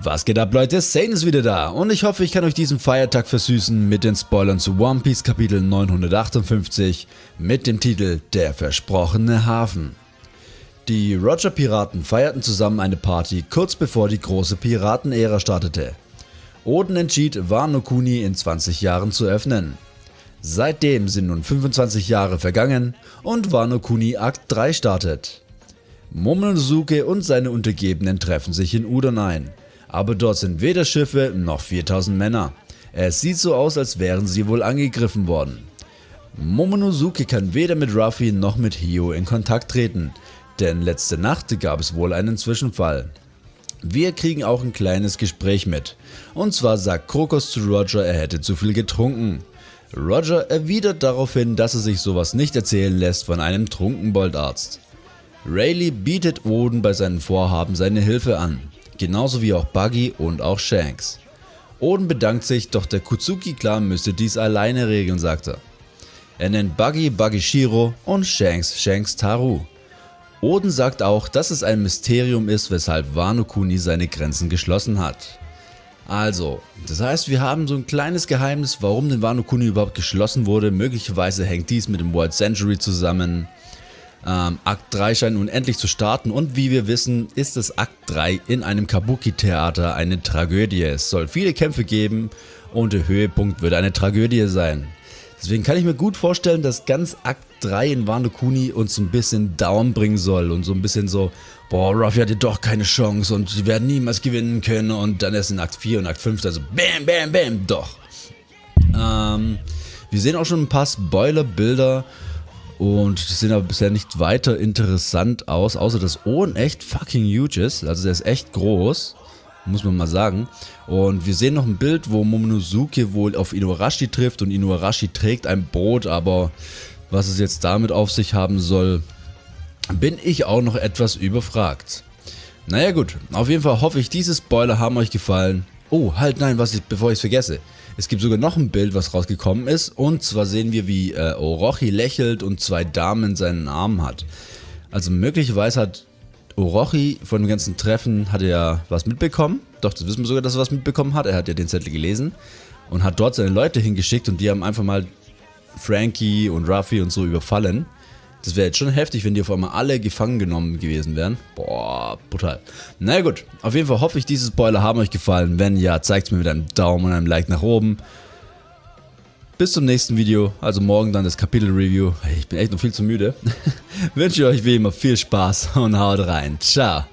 Was geht ab Leute, Sane ist wieder da und ich hoffe ich kann euch diesen Feiertag versüßen mit den Spoilern zu One Piece Kapitel 958 mit dem Titel Der versprochene Hafen. Die Roger Piraten feierten zusammen eine Party kurz bevor die große Piratenära startete. Oden entschied Wano Kuni in 20 Jahren zu öffnen. Seitdem sind nun 25 Jahre vergangen und Wano Kuni Akt 3 startet. Momonosuke und seine Untergebenen treffen sich in Udon ein aber dort sind weder Schiffe noch 4000 Männer. Es sieht so aus als wären sie wohl angegriffen worden. Momonosuke kann weder mit Ruffy noch mit Hio in Kontakt treten, denn letzte Nacht gab es wohl einen Zwischenfall. Wir kriegen auch ein kleines Gespräch mit, und zwar sagt Krokos zu Roger er hätte zu viel getrunken. Roger erwidert daraufhin, dass er sich sowas nicht erzählen lässt von einem Trunkenboldarzt. Rayleigh bietet Oden bei seinen Vorhaben seine Hilfe an genauso wie auch Buggy und auch Shanks. Oden bedankt sich, doch der Kutsuki-Clan müsse dies alleine regeln, sagt er. Er nennt Buggy Buggy Shiro und Shanks Shanks Taru. Oden sagt auch, dass es ein Mysterium ist, weshalb Wano Kuni seine Grenzen geschlossen hat. Also, das heißt wir haben so ein kleines Geheimnis, warum den Wano Kuni überhaupt geschlossen wurde, möglicherweise hängt dies mit dem World Century zusammen. Ähm, Akt 3 scheint nun endlich zu starten und wie wir wissen ist das Akt 3 in einem Kabuki-Theater eine Tragödie. Es soll viele Kämpfe geben und der Höhepunkt wird eine Tragödie sein. Deswegen kann ich mir gut vorstellen, dass ganz Akt 3 in Wano Kuni uns ein bisschen down bringen soll und so ein bisschen so, boah, Ruffy hatte doch keine Chance und sie werden niemals gewinnen können und dann erst in Akt 4 und Akt 5 also bam, bam, bam, doch. Ähm, wir sehen auch schon ein paar Spoiler-Bilder und die sehen aber bisher nicht weiter interessant aus, außer dass Owen echt fucking huge ist. Also der ist echt groß, muss man mal sagen. Und wir sehen noch ein Bild, wo Momonosuke wohl auf Inuarashi trifft und Inuarashi trägt ein Boot, aber was es jetzt damit auf sich haben soll, bin ich auch noch etwas überfragt. Naja gut, auf jeden Fall hoffe ich, diese Spoiler haben euch gefallen. Oh, halt nein, was ich, bevor ich es vergesse. Es gibt sogar noch ein Bild, was rausgekommen ist. Und zwar sehen wir, wie äh, Orochi lächelt und zwei Damen in seinen Armen hat. Also möglicherweise hat Orochi von dem ganzen Treffen hat er was mitbekommen. Doch, das wissen wir sogar, dass er was mitbekommen hat. Er hat ja den Zettel gelesen und hat dort seine Leute hingeschickt und die haben einfach mal Frankie und Ruffy und so überfallen. Das wäre jetzt schon heftig, wenn die auf einmal alle gefangen genommen gewesen wären. Boah, brutal. Na naja, gut, auf jeden Fall hoffe ich, diese Spoiler haben euch gefallen. Wenn ja, zeigt es mir mit einem Daumen und einem Like nach oben. Bis zum nächsten Video, also morgen dann das Kapitel-Review. Ich bin echt noch viel zu müde. Wünsche euch wie immer viel Spaß und haut rein. Ciao.